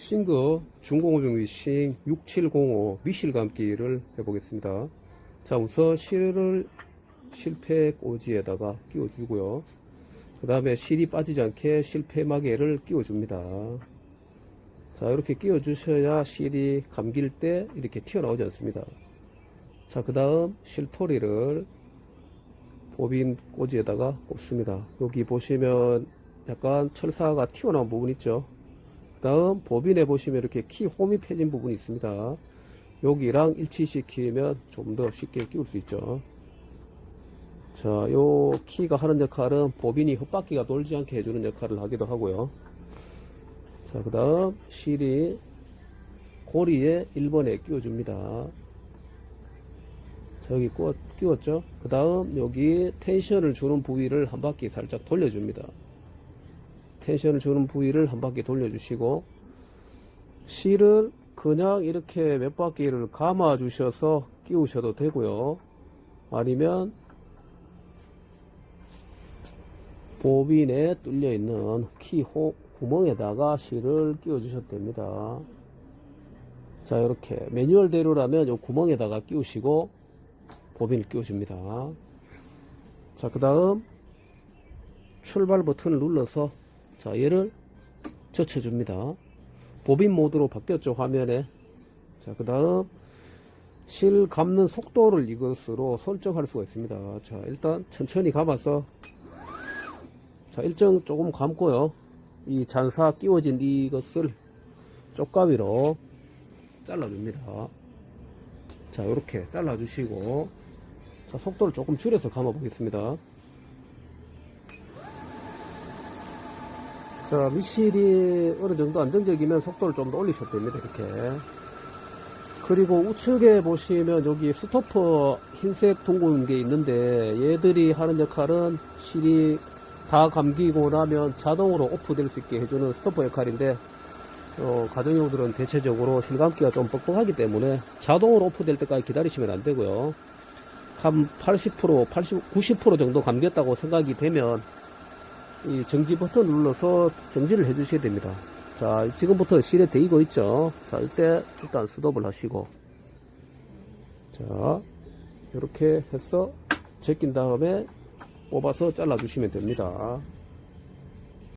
싱그 중공업용 미싱 6705 미실 감기를 해보겠습니다. 자 우선 실을 실패 꽂이에다가 끼워주고요. 그 다음에 실이 빠지지 않게 실패 마개를 끼워줍니다. 자 이렇게 끼워주셔야 실이 감길 때 이렇게 튀어나오지 않습니다. 자 그 다음 실토리를 보빈 꽂이에다가 꼽습니다. 여기 보시면 약간 철사가 튀어나온 부분 있죠. 그 다음 보빈에 보시면 이렇게 키 홈이 패진 부분이 있습니다. 여기랑 일치시키면 좀 더 쉽게 끼울 수 있죠. 자, 요 키가 하는 역할은 보빈이 헛바퀴가 돌지 않게 해주는 역할을 하기도 하고요. 자, 그 다음 실이 고리에 1번에 끼워줍니다. 자, 여기 끼웠죠? 그 다음 여기 텐션을 주는 부위를 한 바퀴 살짝 돌려줍니다. 텐션을 주는 부위를 한 바퀴 돌려주시고 실을 그냥 이렇게 몇 바퀴를 감아 주셔서 끼우셔도 되고요. 아니면 보빈에 뚫려 있는 키호 구멍에다가 실을 끼워 주셔도 됩니다. 자, 이렇게 매뉴얼대로라면 이 구멍에다가 끼우시고 보빈을 끼워 줍니다. 자, 그 다음 출발 버튼을 눌러서 자, 얘를 젖혀줍니다. 보빈 모드로 바뀌었죠, 화면에. 자, 그 다음 실 감는 속도를 이것으로 설정할 수가 있습니다. 자, 일단 천천히 감아서 자, 일정 조금 감고요. 이 잔사 끼워진 이것을 쪽가위로 잘라줍니다. 자, 이렇게 잘라주시고 자, 속도를 조금 줄여서 감아 보겠습니다. 자, 미실이 어느 정도 안정적이면 속도를 좀 더 올리셔도 됩니다. 이렇게. 그리고 우측에 보시면 여기 스토퍼 흰색 둥근 게 있는데 얘들이 하는 역할은 실이 다 감기고 나면 자동으로 오프될 수 있게 해주는 스토퍼 역할인데 어, 가정용들은 대체적으로 실감기가 좀 뻑뻑하기 때문에 자동으로 오프될 때까지 기다리시면 안 되고요. 한 80%, 80, 90% 정도 감겼다고 생각이 되면 이 정지 버튼 눌러서 정지를 해 주셔야 됩니다. 자, 지금부터 실에 대이고 있죠. 자, 이때 일단 스톱을 하시고 자, 이렇게 해서 제낀 다음에 뽑아서 잘라 주시면 됩니다.